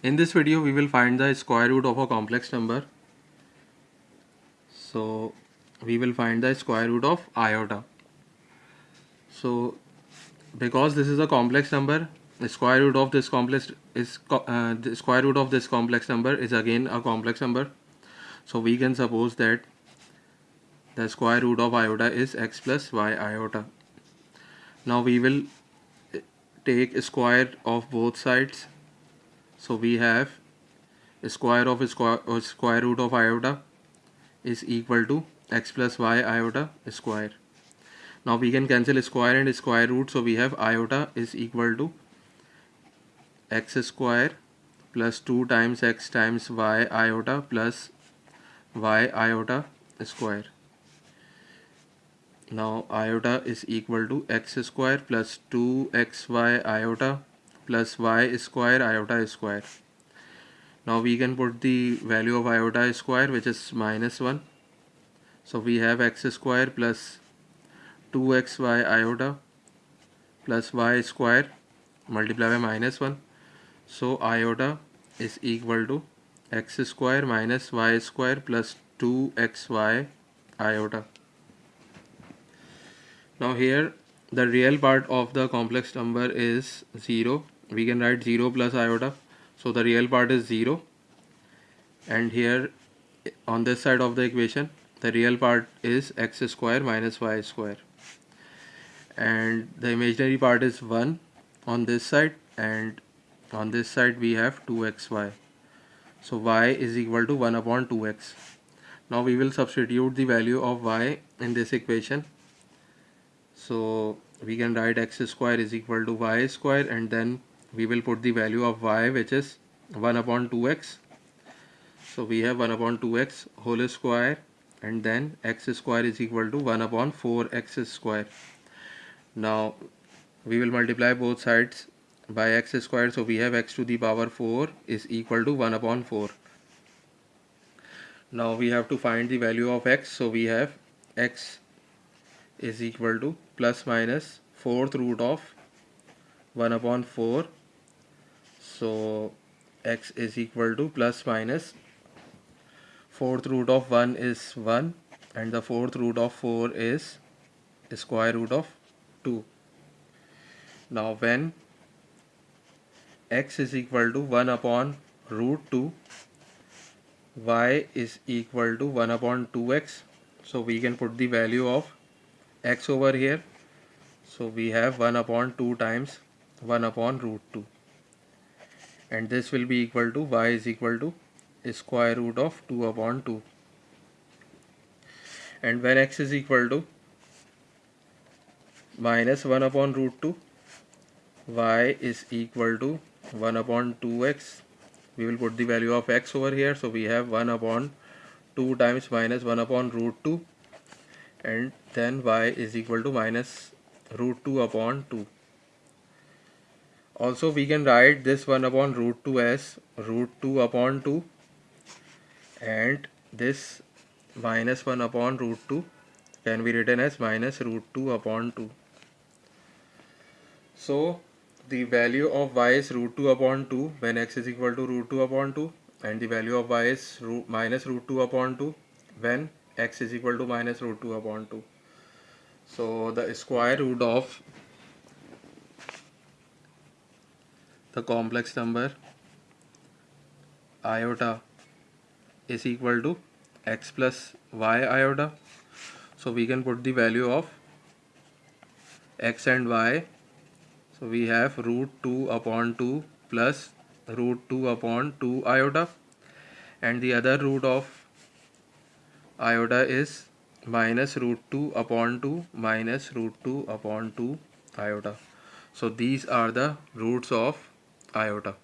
In this video we will find the square root of a complex number. So we will find the square root of iota. So because this is a complex number the square root of this complex is uh, the square root of this complex number is again a complex number so we can suppose that the square root of iota is x plus y iota now we will take square of both sides so we have square of square, square root of iota is equal to x plus y iota square. Now we can cancel square and square root. So we have iota is equal to x square plus 2 times x times y iota plus y iota square. Now iota is equal to x square plus 2xy iota plus y square iota square. Now we can put the value of iota square which is minus 1 so we have x square plus 2xy iota plus y square multiplied by minus 1 so iota is equal to x square minus y square plus 2xy iota. Now here the real part of the complex number is 0 we can write 0 plus iota so the real part is 0 and here on this side of the equation the real part is x square minus y square. And the imaginary part is 1 on this side and on this side we have 2xy so y is equal to 1 upon 2x now we will substitute the value of y in this equation. So we can write x square is equal to y square and then we will put the value of y which is 1 upon 2x so we have 1 upon 2x whole square and then x square is equal to 1 upon 4x square. Now we will multiply both sides by x square. So we have x to the power 4 is equal to 1 upon 4 now we have to find the value of x. So we have x is equal to plus minus fourth root of 1 upon 4 so x is equal to plus minus fourth root of 1 is 1 and the fourth root of 4 is square root of 2 now when x is equal to 1 upon root 2 y is equal to 1 upon 2x so we can put the value of x over here. So we have 1 upon 2 times 1 upon root 2 and this will be equal to y is equal to square root of 2 upon 2 and when x is equal to minus 1 upon root 2 y is equal to 1 upon 2x we will put the value of x over here. So we have 1 upon 2 times minus 1 upon root 2 and then y is equal to minus root 2 upon 2 also we can write this 1 upon root 2 as root 2 upon 2 and this minus 1 upon root 2 can be written as minus root 2 upon 2 so the value of y is root 2 upon 2 when x is equal to root 2 upon 2 and the value of y is root minus root 2 upon 2 when x is equal to minus root 2 upon 2 so the square root of the complex number iota is equal to x plus y iota so we can put the value of x and y. So we have root 2 upon 2 plus root 2 upon 2 iota and the other root of iota is minus root 2 upon 2 minus root 2 upon 2 iota. So these are the roots of आयो एउटा।